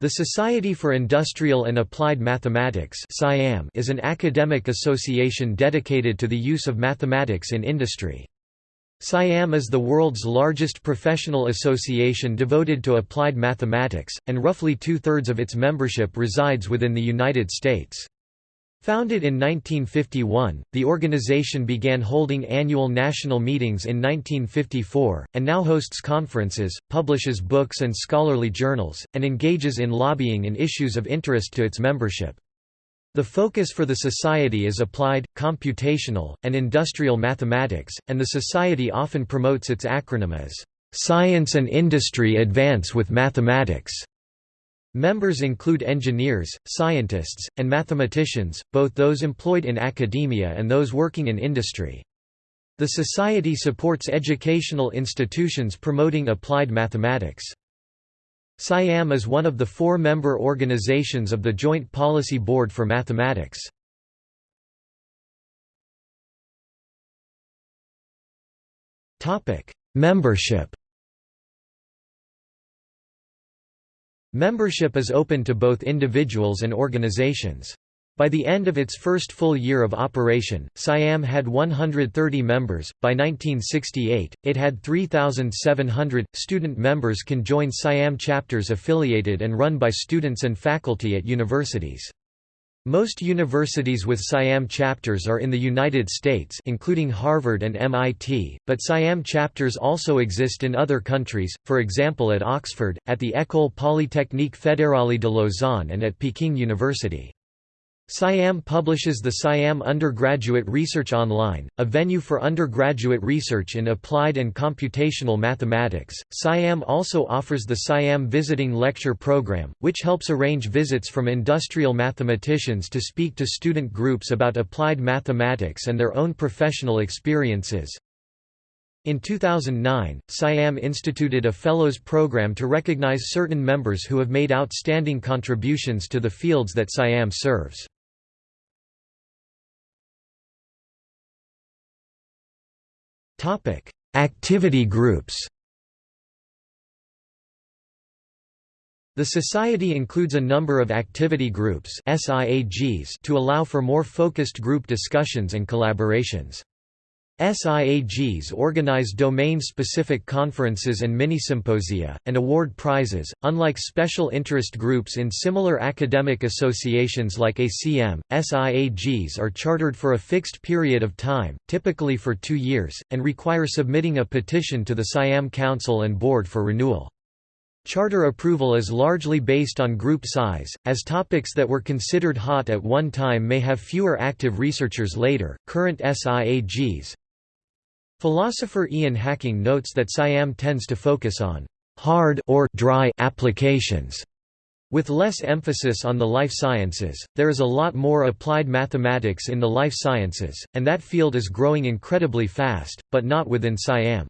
The Society for Industrial and Applied Mathematics is an academic association dedicated to the use of mathematics in industry. SIAM is the world's largest professional association devoted to applied mathematics, and roughly two-thirds of its membership resides within the United States. Founded in 1951, the organization began holding annual national meetings in 1954, and now hosts conferences, publishes books and scholarly journals, and engages in lobbying in issues of interest to its membership. The focus for the Society is applied, computational, and industrial mathematics, and the Society often promotes its acronym as, "'Science and Industry Advance with Mathematics' Members include engineers, scientists, and mathematicians, both those employed in academia and those working in industry. The Society supports educational institutions promoting applied mathematics. SIAM is one of the four member organizations of the Joint Policy Board for Mathematics. Membership Membership is open to both individuals and organizations. By the end of its first full year of operation, SIAM had 130 members. By 1968, it had 3,700. Student members can join SIAM chapters affiliated and run by students and faculty at universities. Most universities with SIAM chapters are in the United States including Harvard and MIT, but SIAM chapters also exist in other countries, for example at Oxford, at the École Polytechnique Fédérale de Lausanne and at Peking University. SIAM publishes the SIAM Undergraduate Research Online, a venue for undergraduate research in applied and computational mathematics. SIAM also offers the SIAM Visiting Lecture Program, which helps arrange visits from industrial mathematicians to speak to student groups about applied mathematics and their own professional experiences. In 2009, SIAM instituted a Fellows Program to recognize certain members who have made outstanding contributions to the fields that SIAM serves. Topic: Activity groups. The Society includes a number of activity groups to allow for more focused group discussions and collaborations. SIAGs organize domain-specific conferences and mini-symposia, and award prizes. Unlike special interest groups in similar academic associations like ACM, SIAGs are chartered for a fixed period of time, typically for two years, and require submitting a petition to the SIAM Council and Board for renewal. Charter approval is largely based on group size, as topics that were considered hot at one time may have fewer active researchers later. Current SIAGs, Philosopher Ian Hacking notes that SIAM tends to focus on hard or dry applications. With less emphasis on the life sciences, there is a lot more applied mathematics in the life sciences, and that field is growing incredibly fast, but not within SIAM.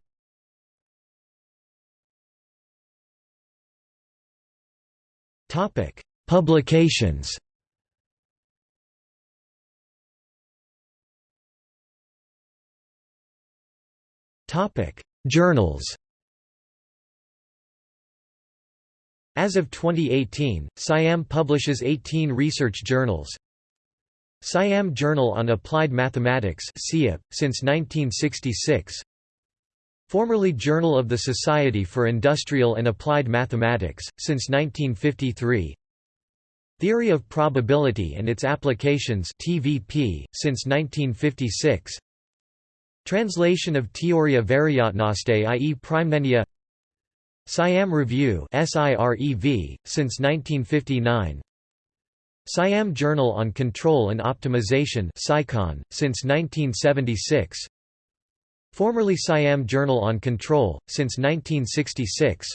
Publications Topic: Journals. As of 2018, SIAM publishes 18 research journals. SIAM Journal on Applied Mathematics since 1966 Formerly Journal of the Society for Industrial and Applied Mathematics, since 1953 Theory of Probability and its Applications TVP, since 1956 Translation of Teoria Variatnosti i.e. Primenia Siam Review SIREV, since 1959 Siam Journal on Control and Optimization SICON, since 1976 Formerly Siam Journal on Control, since 1966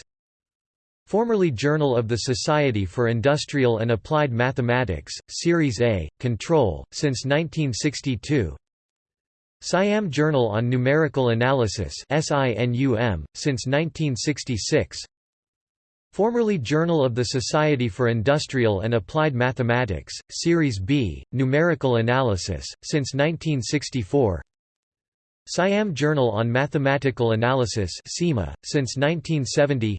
Formerly Journal of the Society for Industrial and Applied Mathematics, Series A, Control, since 1962 Siam Journal on Numerical Analysis SINUM, since 1966 Formerly Journal of the Society for Industrial and Applied Mathematics, Series B, Numerical Analysis, since 1964 Siam Journal on Mathematical Analysis since 1970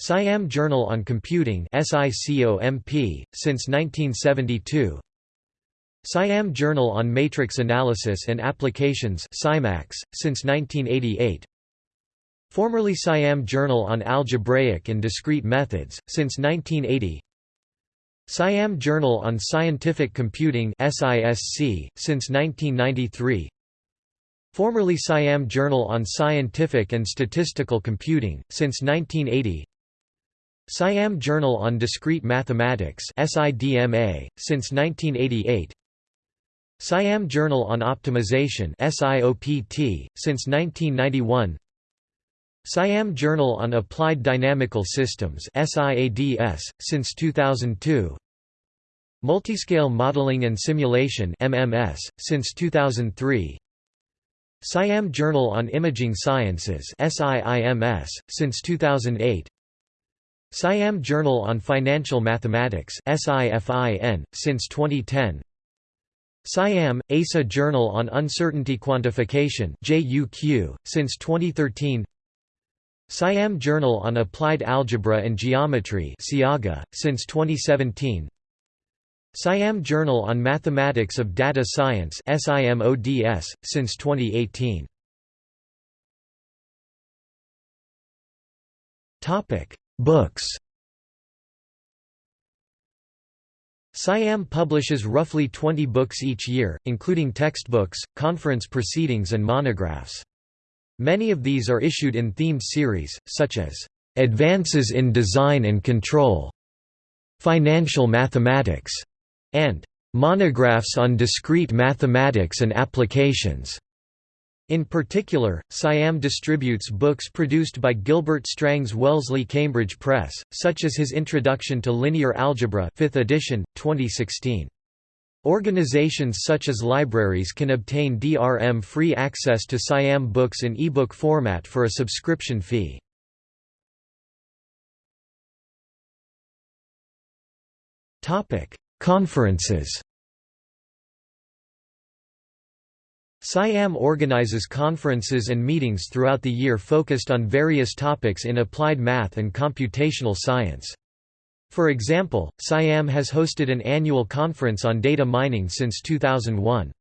Siam Journal on Computing SICOMP, since 1972 Siam Journal on Matrix Analysis and Applications SIMAX, since 1988 Formerly Siam Journal on Algebraic and Discrete Methods, since 1980 Siam Journal on Scientific Computing SISC, since 1993 Formerly Siam Journal on Scientific and Statistical Computing, since 1980 Siam Journal on Discrete Mathematics SIDMA, since 1988 Siam Journal on Optimization since 1991 Siam Journal on Applied Dynamical Systems since 2002 Multiscale Modeling and Simulation MMS, since 2003 Siam Journal on Imaging Sciences SIIMS, since 2008 Siam Journal on Financial Mathematics SIFIN, since 2010 Siam, ASA Journal on Uncertainty Quantification JUQ, since 2013 Siam Journal on Applied Algebra and Geometry SIAGA, since 2017 Siam Journal on Mathematics of Data Science SIMODS, since 2018 Books Siam publishes roughly 20 books each year, including textbooks, conference proceedings and monographs. Many of these are issued in themed series, such as, "'Advances in Design and Control", "'Financial Mathematics", and "'Monographs on Discrete Mathematics and Applications". In particular, Siam distributes books produced by Gilbert Strang's Wellesley Cambridge Press, such as his Introduction to Linear Algebra 5th edition, 2016. Organizations such as libraries can obtain DRM-free access to Siam books in ebook format for a subscription fee. Conferences Siam organizes conferences and meetings throughout the year focused on various topics in applied math and computational science. For example, Siam has hosted an annual conference on data mining since 2001.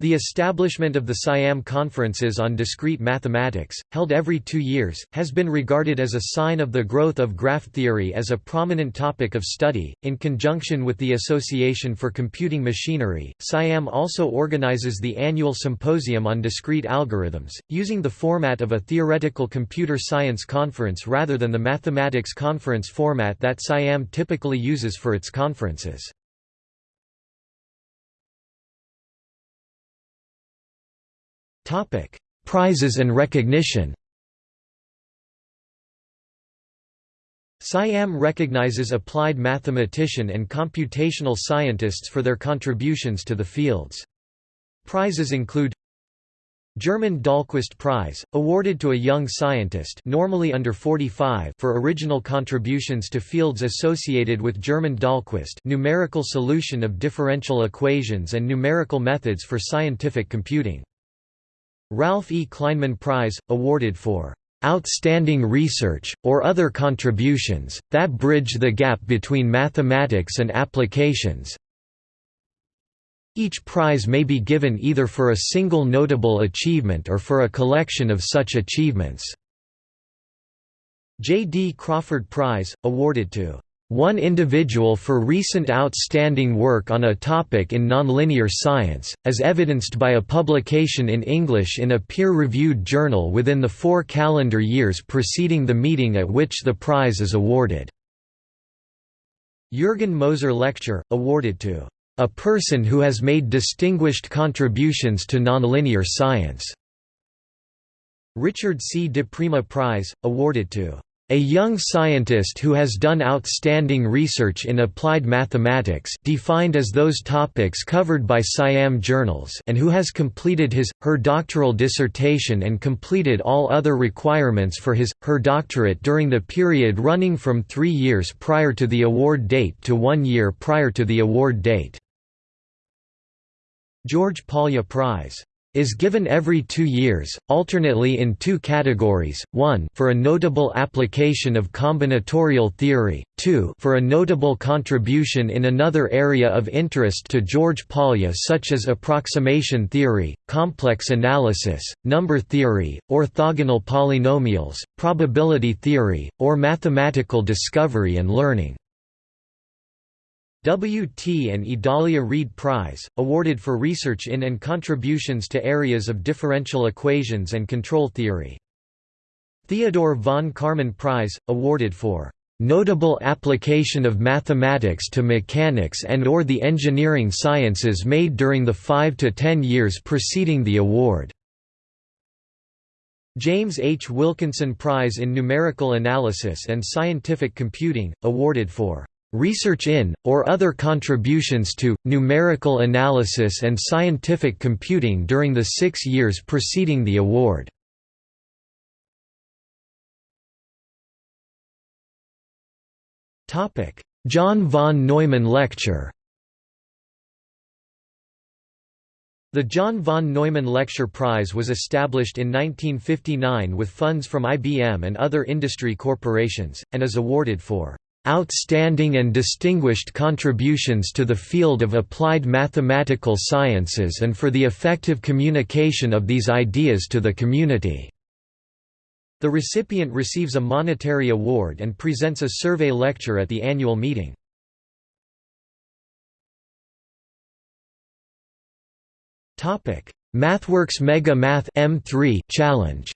The establishment of the Siam Conferences on Discrete Mathematics, held every two years, has been regarded as a sign of the growth of graph theory as a prominent topic of study. In conjunction with the Association for Computing Machinery, Siam also organizes the annual Symposium on Discrete Algorithms, using the format of a theoretical computer science conference rather than the mathematics conference format that Siam typically uses for its conferences. Prizes and recognition Siam recognizes applied mathematician and computational scientists for their contributions to the fields. Prizes include Germund Dahlquist Prize, awarded to a young scientist normally under 45 for original contributions to fields associated with Germund Dahlquist numerical solution of differential equations and numerical methods for scientific computing. Ralph E. Kleinman Prize, awarded for "...outstanding research, or other contributions, that bridge the gap between mathematics and applications." Each prize may be given either for a single notable achievement or for a collection of such achievements. J. D. Crawford Prize, awarded to one individual for recent outstanding work on a topic in nonlinear science, as evidenced by a publication in English in a peer-reviewed journal within the four calendar years preceding the meeting at which the prize is awarded. Jürgen Moser Lecture, awarded to a person who has made distinguished contributions to nonlinear science. Richard C. DiPrima Prize, awarded to a young scientist who has done outstanding research in applied mathematics defined as those topics covered by Siam journals and who has completed his, her doctoral dissertation and completed all other requirements for his, her doctorate during the period running from three years prior to the award date to one year prior to the award date. George Polya Prize is given every two years, alternately in two categories, 1 for a notable application of combinatorial theory, 2 for a notable contribution in another area of interest to George Polya such as approximation theory, complex analysis, number theory, orthogonal polynomials, probability theory, or mathematical discovery and learning. W. T. and Idalia Reid Prize, awarded for research in and contributions to areas of differential equations and control theory. Theodore von Karman Prize, awarded for "...notable application of mathematics to mechanics and or the engineering sciences made during the five to ten years preceding the award." James H. Wilkinson Prize in Numerical Analysis and Scientific Computing, awarded for Research in, or other contributions to, numerical analysis and scientific computing during the six years preceding the award. John von Neumann Lecture The John von Neumann Lecture Prize was established in 1959 with funds from IBM and other industry corporations, and is awarded for outstanding and distinguished contributions to the field of applied mathematical sciences and for the effective communication of these ideas to the community." The recipient receives a monetary award and presents a survey lecture at the annual meeting. MathWorks Mega Math M3 Challenge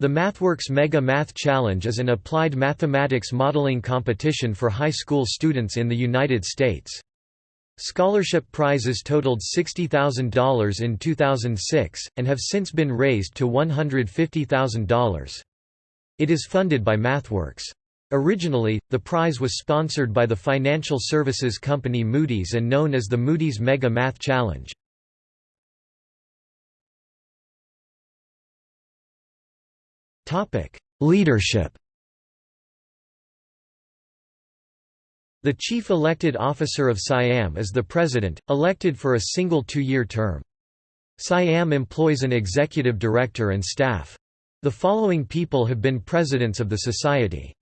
The MathWorks Mega Math Challenge is an applied mathematics modeling competition for high school students in the United States. Scholarship prizes totaled $60,000 in 2006, and have since been raised to $150,000. It is funded by MathWorks. Originally, the prize was sponsored by the financial services company Moody's and known as the Moody's Mega Math Challenge. Topic: Leadership. The chief elected officer of SIAM is the president, elected for a single two-year term. SIAM employs an executive director and staff. The following people have been presidents of the society.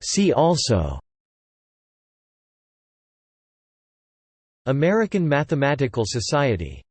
See also American Mathematical Society